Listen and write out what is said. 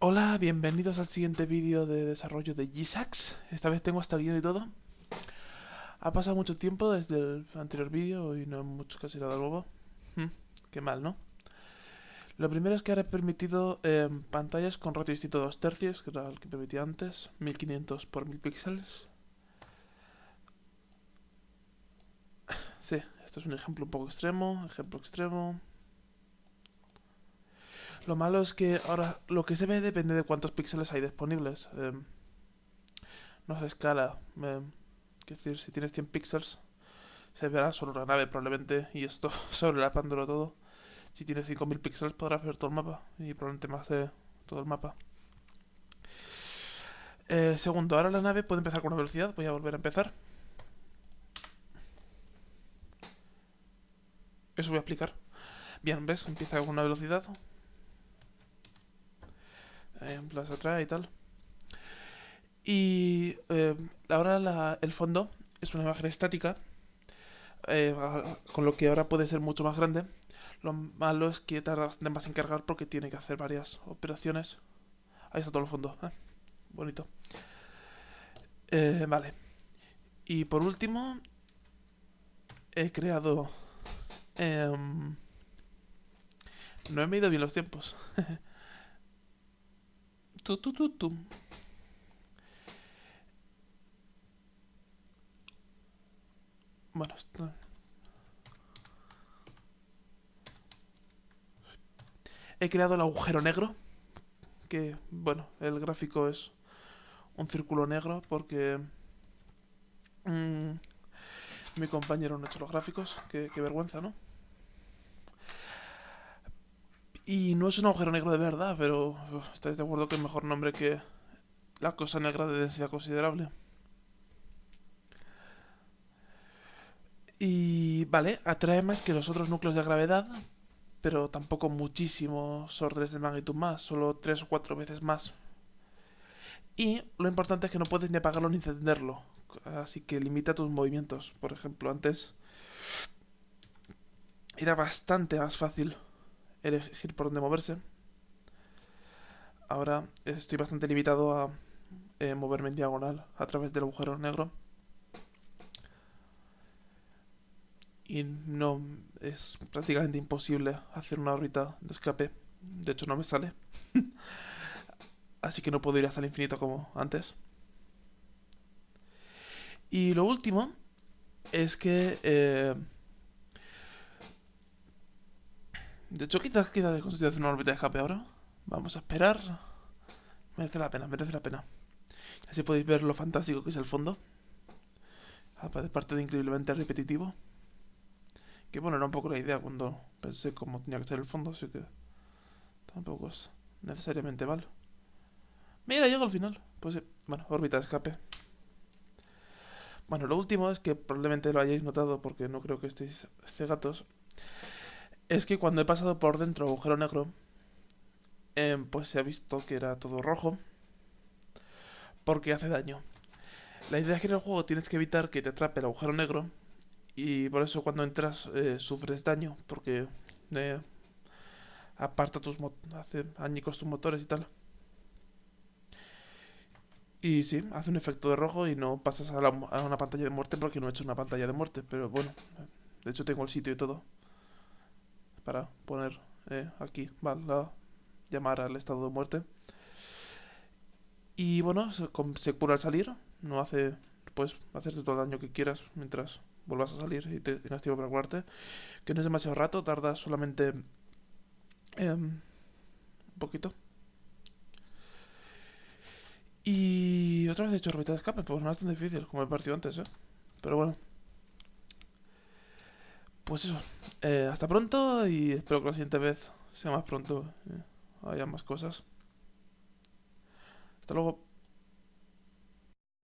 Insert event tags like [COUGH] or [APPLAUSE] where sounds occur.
Hola, bienvenidos al siguiente vídeo de desarrollo de G-Sax. Esta vez tengo hasta el guion y todo. Ha pasado mucho tiempo desde el anterior vídeo y no mucho casi nada nuevo. Hmm, qué mal, ¿no? Lo primero es que ahora he permitido eh, pantallas con ratio distinto 2 tercios, que era el que permitía antes, 1500 por 1000 píxeles. Sí, esto es un ejemplo un poco extremo, ejemplo extremo. Lo malo es que ahora lo que se ve depende de cuántos píxeles hay disponibles. Eh, no se escala. Es decir, si tienes 100 píxeles, se verá solo una nave probablemente y esto [LAUGHS] sobrelapándolo todo. Si tienes 5000 píxeles podrás ver todo el mapa y probablemente más de todo el mapa. Eh, segundo, ahora la nave puede empezar con una velocidad. Voy a volver a empezar. Eso voy a explicar. Bien, ¿ves? Empieza con una velocidad en Plaza atrás y tal. Y eh, ahora el fondo es una imagen estática, eh, con lo que ahora puede ser mucho más grande. Lo malo es que tarda bastante más en cargar porque tiene que hacer varias operaciones. Ahí está todo el fondo. ¿eh? Bonito. vale. Y por último, he creado... Em, no he medido bien los tiempos. [LAUGHS] Bueno, esto... He creado el agujero negro. Que, bueno, el gráfico es un círculo negro porque... Mm, mi compañero no ha hecho los gráficos. qué vergüenza, ¿no? Y no es un agujero negro de verdad, pero estáis de acuerdo que es mejor nombre que la cosa negra de densidad considerable. Y vale, atrae más que los otros núcleos de gravedad, pero tampoco muchísimos órdenes de magnitud más, solo tres o cuatro veces más. Y lo importante es que no puedes ni apagarlo ni encenderlo, así que limita tus movimientos. Por ejemplo, antes era bastante más fácil elegir por dónde moverse. Ahora estoy bastante limitado a eh, moverme en diagonal a través del agujero negro. Y no es prácticamente imposible hacer una órbita de escape. De hecho no me sale. [LAUGHS] Así que no puedo ir hasta el infinito como antes. Y lo último es que eh, De hecho, quizás, quizás consigo hacer una órbita de escape ahora. Vamos a esperar. Merece la pena, merece la pena. Así podéis ver lo fantástico que es el fondo. Aparte de increíblemente repetitivo. Que bueno, era un poco la idea cuando pensé cómo tenía que ser el fondo, así que tampoco es necesariamente mal. Mira, llego al final. Pues sí, bueno, órbita de escape. Bueno, lo último es que probablemente lo hayáis notado porque no creo que estéis cegatos es que cuando he pasado por dentro agujero negro, em, pues se ha visto que era todo rojo. Porque hace daño. La idea es que en el juego tienes que evitar que te atrape el agujero negro. Y por eso cuando entras eh, sufres daño. Porque eh, aparta tus hace añicos tus motores y tal. Y sí, hace un efecto de rojo y no pasas a, a una pantalla de muerte porque no he hecho una pantalla de muerte. Pero bueno, de hecho tengo el sitio y todo para poner eh, aquí, vale, llamar al estado de muerte. Y bueno, se, cura al salir, no hace, pues, hacerte todo el daño que quieras mientras vuelvas a salir y te tengas tiempo para curarte. Que no es demasiado rato, tarda solamente em, un poquito. Y otra vez he hecho órbita de escape, pues no es tan difícil como me pareció antes, ¿eh? Pero bueno. Pues eso, eh, hasta pronto y espero que la siguiente vez sea más pronto, eh, haya más cosas. Hasta luego.